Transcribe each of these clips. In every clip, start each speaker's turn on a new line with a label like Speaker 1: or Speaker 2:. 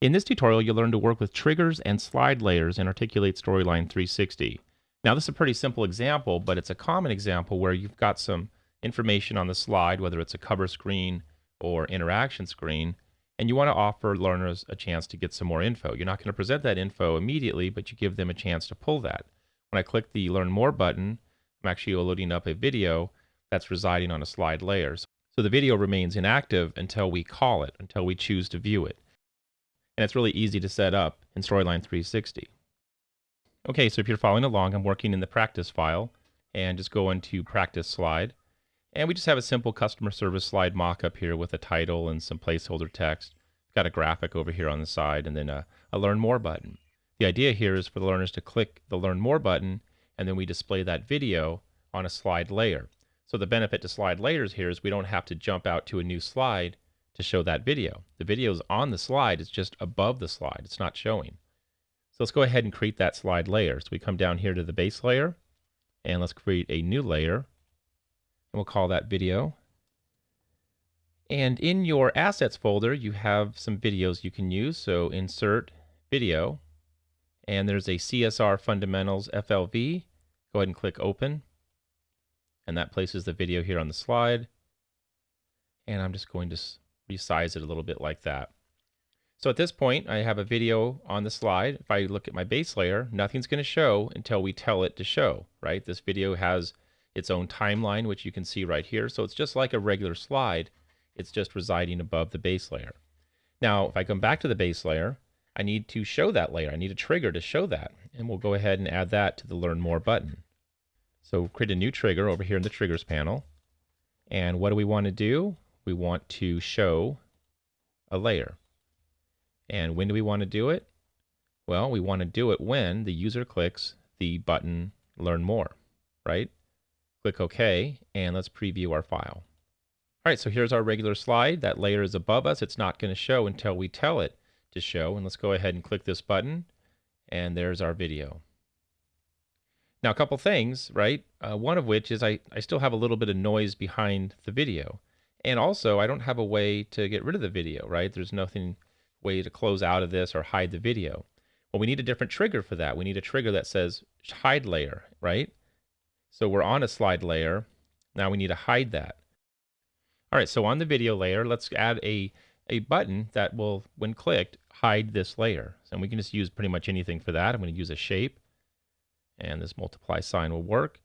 Speaker 1: In this tutorial, you'll learn to work with triggers and slide layers in Articulate Storyline 360. Now, this is a pretty simple example, but it's a common example where you've got some information on the slide, whether it's a cover screen or interaction screen, and you want to offer learners a chance to get some more info. You're not going to present that info immediately, but you give them a chance to pull that. When I click the Learn More button, I'm actually loading up a video that's residing on a slide layer. So the video remains inactive until we call it, until we choose to view it and it's really easy to set up in Storyline 360. Okay, so if you're following along, I'm working in the practice file and just go into practice slide. And we just have a simple customer service slide mock-up here with a title and some placeholder text. Got a graphic over here on the side and then a, a learn more button. The idea here is for the learners to click the learn more button and then we display that video on a slide layer. So the benefit to slide layers here is we don't have to jump out to a new slide to show that video. The video is on the slide, it's just above the slide, it's not showing. So let's go ahead and create that slide layer. So we come down here to the base layer, and let's create a new layer, and we'll call that video. And in your assets folder, you have some videos you can use. So insert video, and there's a CSR Fundamentals FLV. Go ahead and click open, and that places the video here on the slide. And I'm just going to resize it a little bit like that. So at this point, I have a video on the slide. If I look at my base layer, nothing's going to show until we tell it to show, right? This video has its own timeline, which you can see right here. So it's just like a regular slide. It's just residing above the base layer. Now, if I come back to the base layer, I need to show that layer. I need a trigger to show that. And we'll go ahead and add that to the Learn More button. So create a new trigger over here in the Triggers panel. And what do we want to do? We want to show a layer. And when do we want to do it? Well, we want to do it when the user clicks the button Learn More, right? Click OK, and let's preview our file. All right, so here's our regular slide. That layer is above us. It's not going to show until we tell it to show. And let's go ahead and click this button, and there's our video. Now, a couple things, right? Uh, one of which is I, I still have a little bit of noise behind the video. And also, I don't have a way to get rid of the video, right? There's nothing way to close out of this or hide the video. Well, we need a different trigger for that. We need a trigger that says hide layer, right? So we're on a slide layer. Now we need to hide that. All right, so on the video layer, let's add a, a button that will, when clicked, hide this layer. And we can just use pretty much anything for that. I'm going to use a shape, and this multiply sign will work.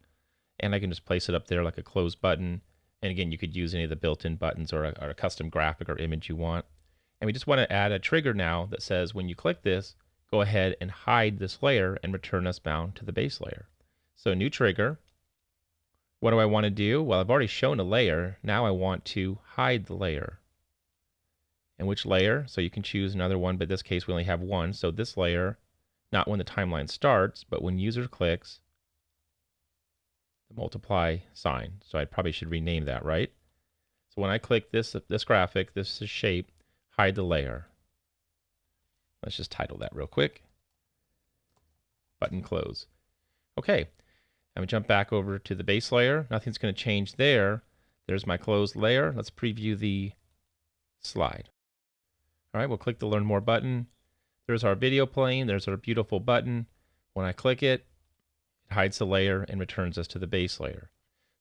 Speaker 1: And I can just place it up there like a close button. And again, you could use any of the built-in buttons or a, or a custom graphic or image you want. And we just want to add a trigger now that says when you click this, go ahead and hide this layer and return us bound to the base layer. So new trigger. What do I want to do? Well, I've already shown a layer. Now I want to hide the layer. And which layer? So you can choose another one, but in this case we only have one. So this layer, not when the timeline starts, but when user clicks, multiply sign. So I probably should rename that, right? So when I click this, this graphic, this is shape, hide the layer. Let's just title that real quick. Button close. Okay, I'm gonna jump back over to the base layer. Nothing's gonna change there. There's my closed layer. Let's preview the slide. All right, we'll click the Learn More button. There's our video playing. There's our beautiful button. When I click it, it hides the layer and returns us to the base layer.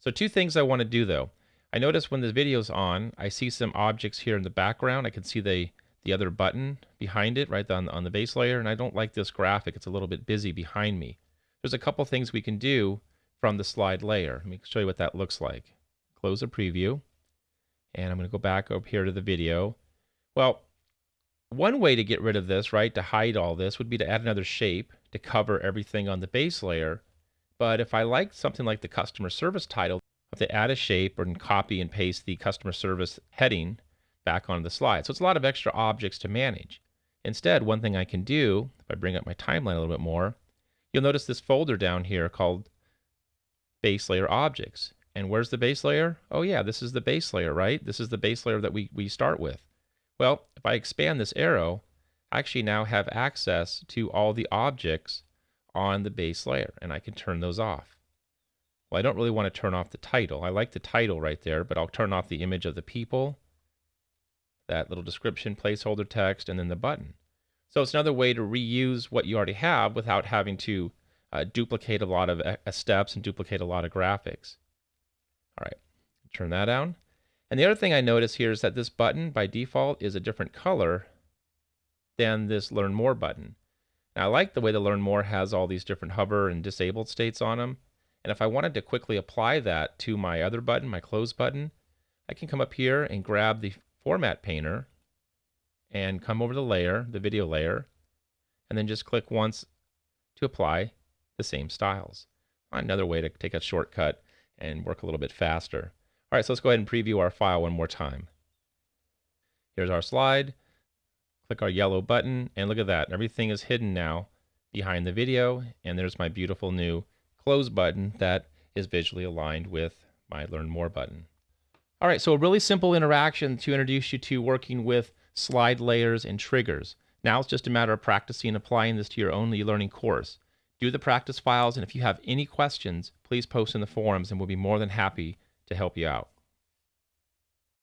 Speaker 1: So two things I want to do though. I notice when the video's on, I see some objects here in the background. I can see the, the other button behind it right on, on the base layer, and I don't like this graphic. It's a little bit busy behind me. There's a couple things we can do from the slide layer. Let me show you what that looks like. Close a preview, and I'm going to go back up here to the video. Well, one way to get rid of this, right, to hide all this, would be to add another shape to cover everything on the base layer but if I like something like the customer service title, I have to add a shape and copy and paste the customer service heading back onto the slide. So it's a lot of extra objects to manage. Instead, one thing I can do, if I bring up my timeline a little bit more, you'll notice this folder down here called base layer objects. And where's the base layer? Oh yeah, this is the base layer, right? This is the base layer that we, we start with. Well, if I expand this arrow, I actually now have access to all the objects on the base layer and I can turn those off. Well, I don't really want to turn off the title. I like the title right there, but I'll turn off the image of the people, that little description, placeholder text, and then the button. So it's another way to reuse what you already have without having to uh, duplicate a lot of uh, steps and duplicate a lot of graphics. All right, turn that on. And the other thing I notice here is that this button by default is a different color than this Learn More button. Now I like the way the Learn More has all these different hover and disabled states on them. And if I wanted to quickly apply that to my other button, my Close button, I can come up here and grab the Format Painter and come over the layer, the video layer, and then just click once to apply the same styles. Another way to take a shortcut and work a little bit faster. All right, so let's go ahead and preview our file one more time. Here's our slide. Click our yellow button, and look at that. Everything is hidden now behind the video, and there's my beautiful new close button that is visually aligned with my Learn More button. All right, so a really simple interaction to introduce you to working with slide layers and triggers. Now it's just a matter of practicing and applying this to your own e-learning course. Do the practice files, and if you have any questions, please post in the forums and we'll be more than happy to help you out.